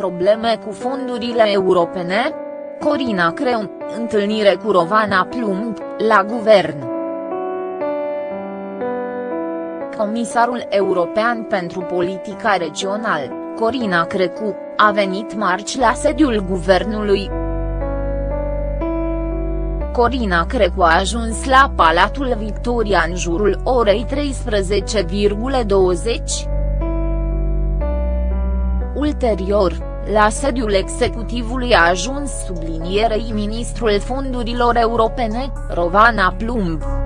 Probleme cu fondurile europene? Corina Creun, întâlnire cu Rovana Plumb, la guvern. Comisarul European pentru Politica Regională, Corina Crecu, a venit marți la sediul guvernului. Corina Crecu a ajuns la Palatul Victoria în jurul orei 13,20. Ulterior, la sediul executivului a ajuns sublinierei ministrul fondurilor europene, Rovana Plumb.